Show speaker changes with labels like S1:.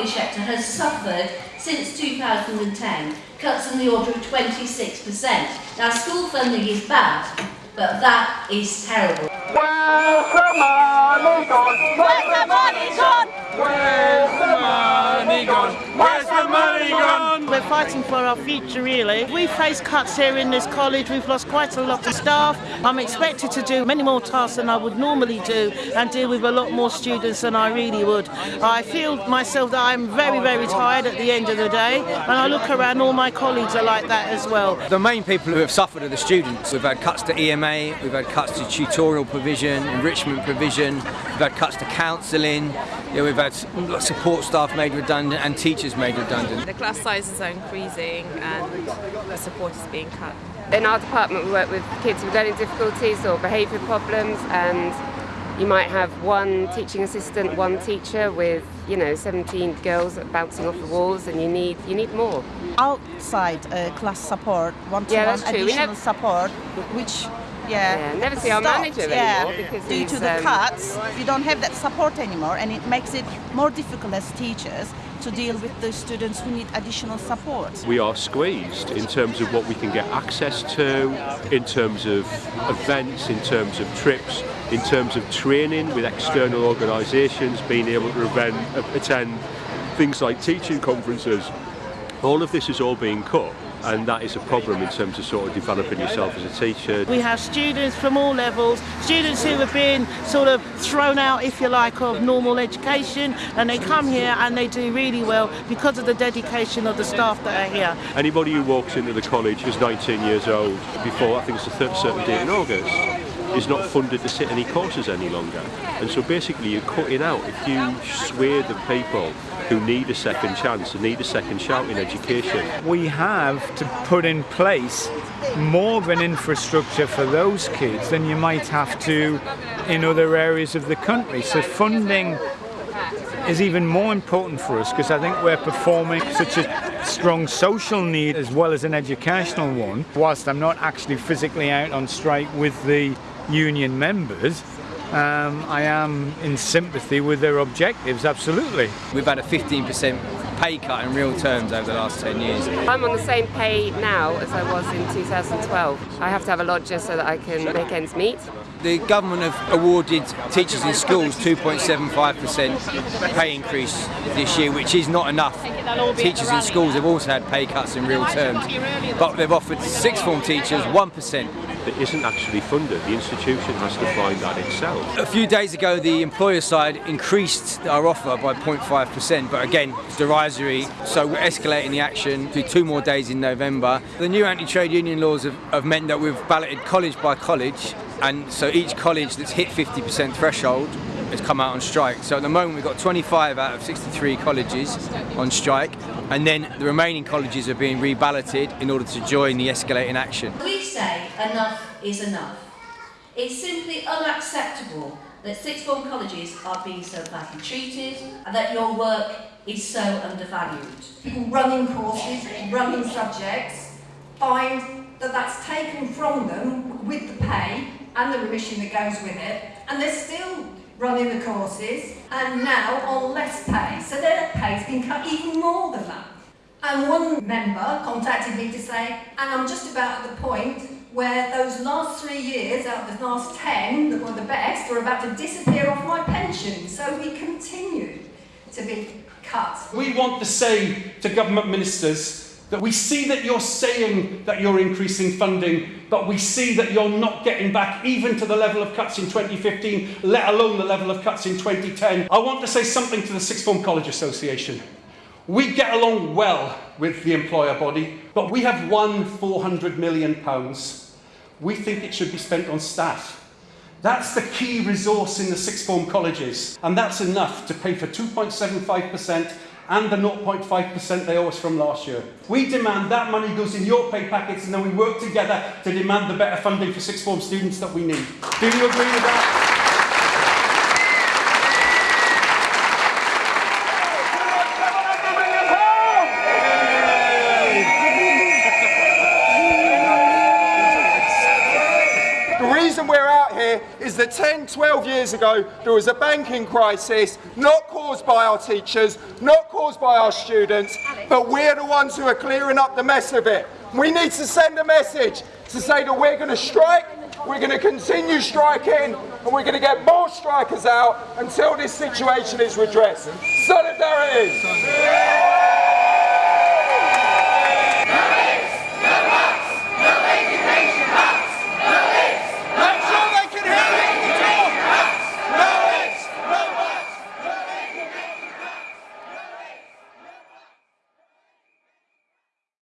S1: college sector has suffered since 2010 cuts in the order of 26%. Now school funding is bad, but that is terrible.
S2: Where's the money gone?
S3: Where's the money gone?
S2: Where's the money gone? Where's the money?
S4: We're fighting for our future really. We face cuts here in this college, we've lost quite a lot of staff. I'm expected to do many more tasks than I would normally do and deal with a lot more students than I really would. I feel myself that I'm very, very tired at the end of the day and I look around, all my colleagues are like that as well.
S5: The main people who have suffered are the students. We've had cuts to EMA, we've had cuts to tutorial provision, enrichment provision, we've had cuts to counselling, yeah, we've had support staff made redundant and teachers made redundant.
S6: The class sizes are increasing and the support is being cut.
S7: In our department we work with kids with learning difficulties or behaviour problems and you might have one teaching assistant, one teacher with, you know, 17 girls bouncing off the walls and you need you need more.
S4: Outside uh, class support, one-to-one
S7: Yeah, that's. We
S4: additional support, which yeah,
S7: Yeah, never see our
S4: stopped,
S7: manager
S4: yeah,
S7: anymore because
S4: due to the
S7: um,
S4: cuts, we don't have that support anymore, and it makes it more difficult as teachers to deal with the students who need additional support.
S8: we are squeezed in terms of what we can get access to, in terms of events, in terms of trips, in terms of training with external organisations, being able to event, attend things like teaching conferences. All of this is all being cut and that is a problem in terms of sort of developing yourself as a teacher.
S4: We have students from all levels, students who have been sort of thrown out, if you like, of normal education, and they come here and they do really well because of the dedication of the staff that are here.
S8: Anybody who walks into the college is 19 years old before, I think it's a third certain date in August, is not funded to sit any courses any longer. And so basically you're cutting out a huge swathe of people who need a second chance, who need a second shout in education.
S9: we have to put in place more of an infrastructure for those kids than you might have to in other areas of the country. So funding is even more important for us because I think we're performing such a strong social need as well as an educational one. Whilst I'm not actually physically out on strike with the union members, um, I am in sympathy with their objectives, absolutely.
S5: We've had a 15% pay cut in real terms over the last 10 years.
S7: I'm on the same pay now as I was in 2012. I have to have a lodger so that I can make ends meet.
S5: The government have awarded teachers in schools 2.75% pay increase this year, which is not enough. Teachers in schools have also had pay cuts in real terms, but they've offered sixth form teachers 1%.
S8: That isn't actually funded. The institution has to find that itself.
S5: A few days ago, the employer side increased our offer by 0.5%, but again, it's derisory, so we're escalating the action to two more days in November. The new anti-trade union laws have, have meant that we've balloted college by college, and so each college that's hit 50% threshold has come out on strike. So at the moment, we've got 25 out of 63 colleges on strike, and then the remaining colleges are being reballoted in order to join the escalating action.
S1: We say enough is enough. It's simply unacceptable that sixth form colleges are being so badly treated and that your work is so undervalued.
S10: people running courses, running subjects, find that that's taken from them with the pay and the remission that goes with it, and they're still running the courses and now on less pay. So their pay's been cut even more than that. And one member contacted me to say, and I'm just about at the point where those last three years out of the last 10 that were the best are about to disappear off my pension. So we continue to be cut.
S11: We want to say to government ministers that we see that you're saying that you're increasing funding, but we see that you're not getting back even to the level of cuts in 2015, let alone the level of cuts in 2010. I want to say something to the Sixth Form College Association. We get along well with the employer body, but we have won 400 million pounds. We think it should be spent on staff. That's the key resource in the sixth form colleges, and that's enough to pay for 2.75% and the 0.5% they owe us from last year. We demand that money goes in your pay packets and then we work together to demand the better funding for sixth form students that we need. Do you agree with that?
S2: The reason we're out here
S12: is that 10, 12 years ago there was a banking crisis, not caused by our teachers, not caused by our students, but we're the ones who are clearing up the mess of it. We need to send a message to say that we're going to strike, we're going to continue striking, and we're going to get more strikers out until this situation is redressed. Solidarity!